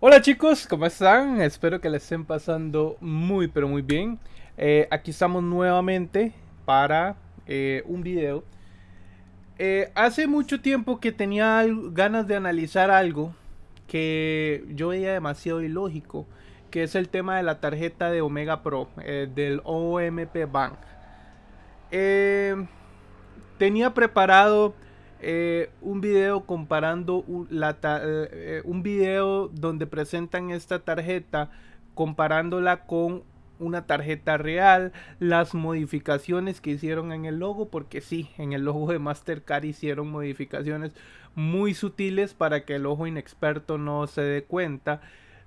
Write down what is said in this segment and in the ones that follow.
Hola chicos, ¿cómo están? Espero que les estén pasando muy pero muy bien. Eh, aquí estamos nuevamente para eh, un video. Eh, hace mucho tiempo que tenía ganas de analizar algo que yo veía demasiado ilógico, que es el tema de la tarjeta de Omega Pro del OMP Bank. tenía preparado eh, un video comparando la, eh, un video donde presentan esta tarjeta comparándola con una tarjeta real, las modificaciones que hicieron en el logo, porque sí, en el logo de Mastercard hicieron modificaciones muy sutiles para que el ojo inexperto no se dé cuenta.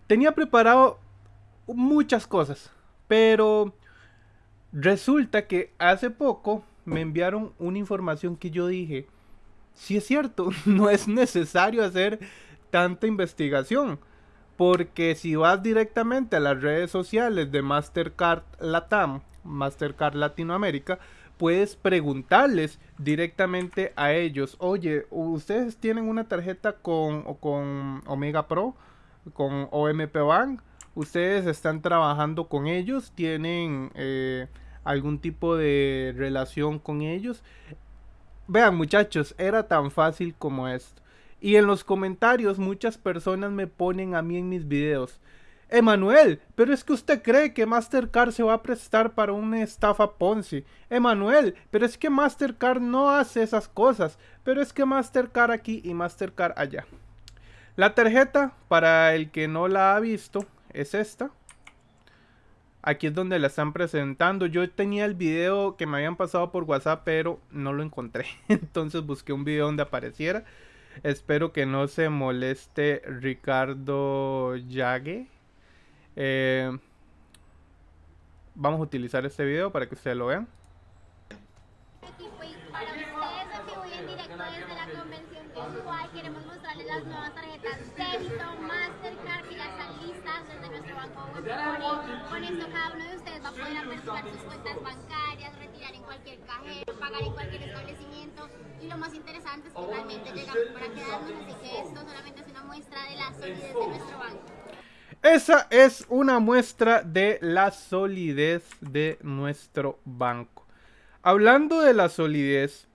Tenía preparado muchas cosas, pero resulta que hace poco me enviaron una información que yo dije, si es cierto, no es necesario hacer tanta investigación. Porque si vas directamente a las redes sociales de Mastercard Latam, Mastercard Latinoamérica, puedes preguntarles directamente a ellos, oye, ¿ustedes tienen una tarjeta con, con Omega Pro, con OMP Bank? ¿Ustedes están trabajando con ellos? ¿Tienen eh, algún tipo de relación con ellos? Vean muchachos, era tan fácil como esto. Y en los comentarios muchas personas me ponen a mí en mis videos. Emanuel, pero es que usted cree que Mastercard se va a prestar para una estafa Ponzi. Emanuel, pero es que Mastercard no hace esas cosas. Pero es que Mastercard aquí y Mastercard allá. La tarjeta, para el que no la ha visto, es esta. Aquí es donde la están presentando. Yo tenía el video que me habían pasado por WhatsApp, pero no lo encontré. Entonces busqué un video donde apareciera. Espero que no se moleste Ricardo Yague. Eh, vamos a utilizar este video para que ustedes lo vean. Para ustedes, hoy en directo desde la convención virtual, queremos mostrarles las nuevas tarjetas débito, Mastercard que ya están listas desde nuestro banco Web Con esto cada uno de ustedes va a poder aperturar sus cuentas bancarias, retirar en cualquier cajero, pagar en cualquier establecimiento y lo más interesante es que realmente llegamos para quedarnos, así que esto solamente es una muestra de la solidez de nuestro banco. Esa es una muestra de la solidez de nuestro banco. Hablando de la solidez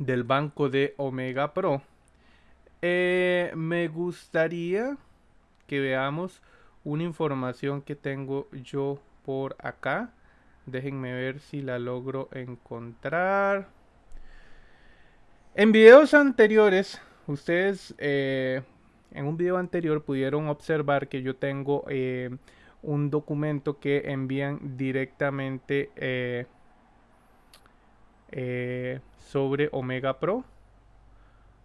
del banco de Omega Pro, eh, me gustaría que veamos una información que tengo yo por acá. Déjenme ver si la logro encontrar. En videos anteriores, ustedes eh, en un video anterior pudieron observar que yo tengo eh, un documento que envían directamente eh, sobre Omega Pro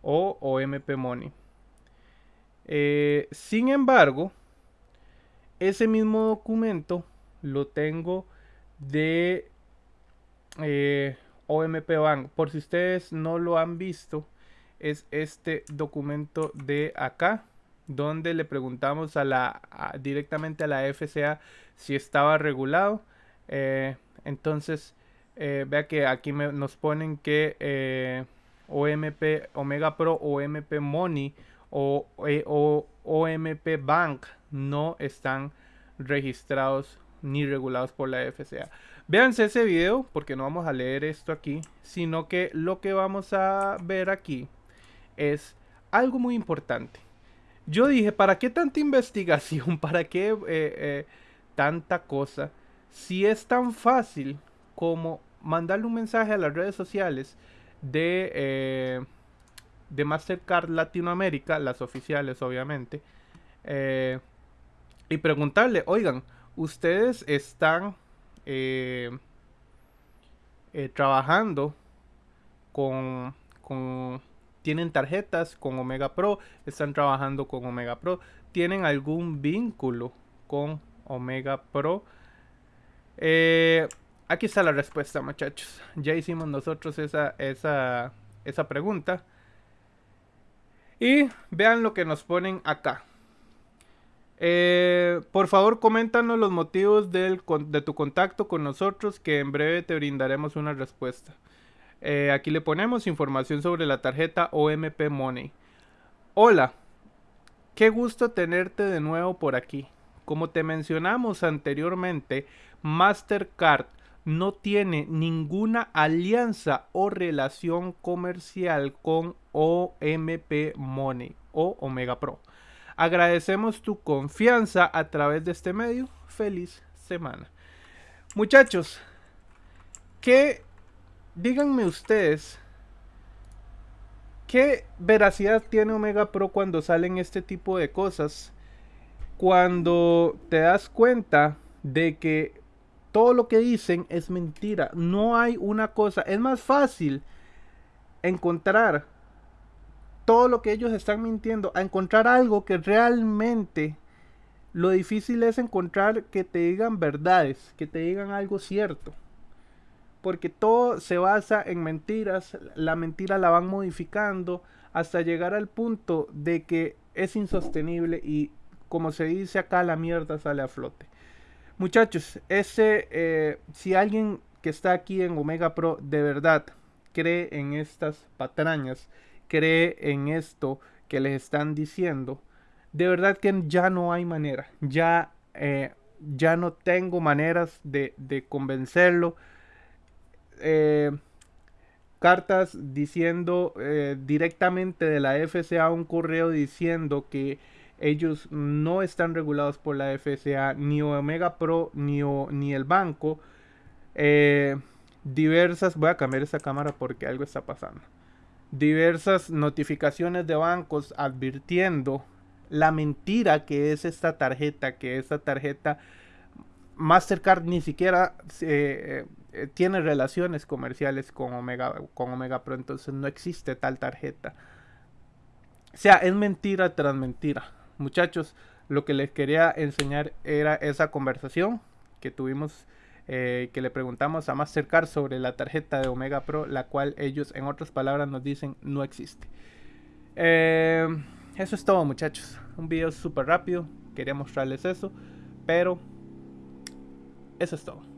o OMP Money. Sin embargo, ese mismo documento lo tengo de eh, OMP Bank. Por si ustedes no lo han visto, es este documento de acá, donde le preguntamos a la directamente a la FCA si estaba regulado. entonces, eh, vea que aquí nos ponen que eh, OMP, Omega Pro, OMP Money o, eh, o, OMP Bank no están registrados ni regulados por la FCA. Véanse ese video porque no vamos a leer esto aquí, sino que lo que vamos a ver aquí es algo muy importante. Yo dije, ¿para qué tanta investigación? ¿Para qué tanta cosa? Si es tan fácil como mandarle un mensaje a las redes sociales de, eh, de Mastercard Latinoamérica, las oficiales obviamente, eh, y preguntarle, oigan, ustedes están eh, trabajando con, con, tienen tarjetas con Omega Pro, están trabajando con Omega Pro, tienen algún vínculo con Omega Pro. Eh, aquí está la respuesta, muchachos. Ya hicimos nosotros esa, esa, esa pregunta. Y vean lo que nos ponen acá. Eh, por favor, coméntanos los motivos de tu contacto con nosotros, que en breve te brindaremos una respuesta. Eh, aquí le ponemos información sobre la tarjeta OMP Money. Hola, Qué gusto tenerte de nuevo por aquí. Como te mencionamos anteriormente, Mastercard no tiene ninguna alianza o relación comercial con OMP Money o Omega Pro. Agradecemos tu confianza a través de este medio. Feliz semana. Muchachos, ¿qué díganme ustedes qué veracidad tiene Omega Pro cuando salen este tipo de cosas? Cuando te das cuenta de que todo lo que dicen es mentira. No hay una cosa. Es más fácil encontrar todo lo que ellos están mintiendo a encontrar algo que realmente lo difícil es encontrar que te digan verdades, que te digan algo cierto. Porque todo se basa en mentiras, la mentira la van modificando hasta llegar al punto de que es insostenible y como se dice acá la mierda sale a flote. Muchachos, ese, eh, si alguien que está aquí en Omega Pro de verdad cree en estas patrañas, cree en esto que les están diciendo, de verdad que ya no hay manera, ya, eh, ya no tengo maneras de, convencerlo. Eh, cartas diciendo directamente de la FCA un correo diciendo que ellos no están regulados por la FSA, ni Omega Pro, ni, ni el banco. Eh, diversas, voy a cambiar esa cámara porque algo está pasando. Diversas notificaciones de bancos advirtiendo la mentira que es esta tarjeta, que esta tarjeta Mastercard ni siquiera eh, eh, tiene relaciones comerciales con Omega, con Omega Pro, entonces no existe tal tarjeta. O sea, es mentira tras mentira. Muchachos, lo que les quería enseñar era esa conversación que tuvimos, eh, que le preguntamos a Mastercard sobre la tarjeta de Omega Pro, la cual ellos, en otras palabras, nos dicen no existe. Eh, eso es todo, muchachos. Un video súper rápido. Quería mostrarles eso, pero eso es todo.